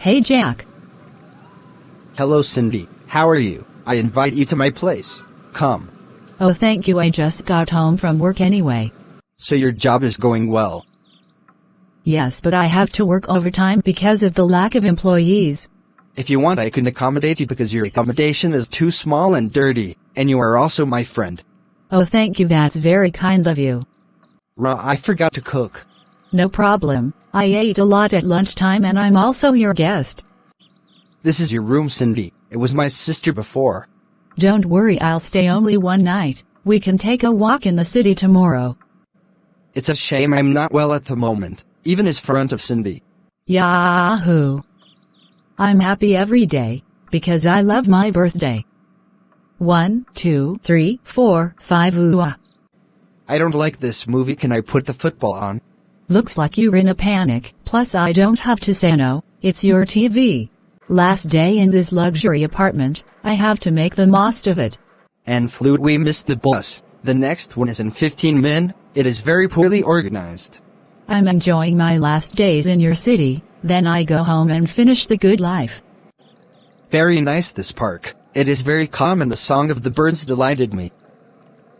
Hey Jack. Hello Cindy, how are you? I invite you to my place. Come. Oh thank you I just got home from work anyway. So your job is going well. Yes but I have to work overtime because of the lack of employees. If you want I can accommodate you because your accommodation is too small and dirty, and you are also my friend. Oh thank you that's very kind of you. Ra, I forgot to cook. No problem, I ate a lot at lunchtime and I'm also your guest. This is your room Cindy, it was my sister before. Don't worry I'll stay only one night, we can take a walk in the city tomorrow. It's a shame I'm not well at the moment, even as front of Cindy. Yahoo! I'm happy every day, because I love my birthday. One, two, three, four, five ooh ah. I don't like this movie can I put the football on? Looks like you're in a panic, plus I don't have to say no, it's your TV. Last day in this luxury apartment, I have to make the most of it. And flute we missed the bus. The next one is in 15 min, it is very poorly organized. I'm enjoying my last days in your city, then I go home and finish the good life. Very nice this park. It is very calm and the song of the birds delighted me.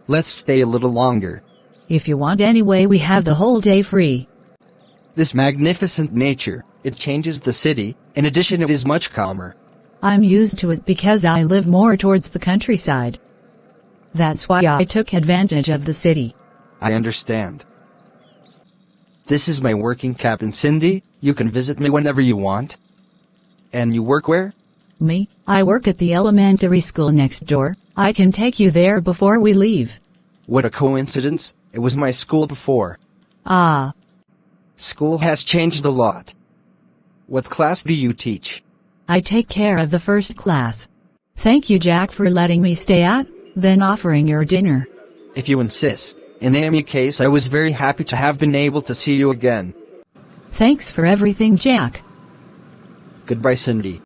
Let's stay a little longer. If you want anyway we have the whole day free. This magnificent nature, it changes the city, in addition it is much calmer. I'm used to it because I live more towards the countryside. That's why I took advantage of the city. I understand. This is my working cabin Cindy, you can visit me whenever you want. And you work where? Me, I work at the elementary school next door, I can take you there before we leave. What a coincidence, it was my school before. Ah, School has changed a lot. What class do you teach? I take care of the first class. Thank you Jack for letting me stay at, then offering your dinner. If you insist. In any case I was very happy to have been able to see you again. Thanks for everything Jack. Goodbye Cindy.